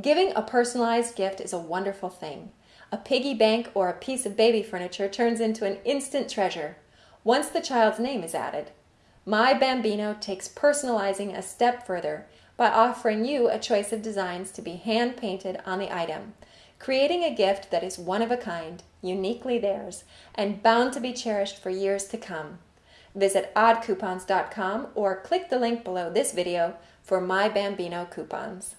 Giving a personalized gift is a wonderful thing. A piggy bank or a piece of baby furniture turns into an instant treasure once the child's name is added. My Bambino takes personalizing a step further by offering you a choice of designs to be hand painted on the item, creating a gift that is one of a kind, uniquely theirs, and bound to be cherished for years to come. Visit oddcoupons.com or click the link below this video for My Bambino coupons.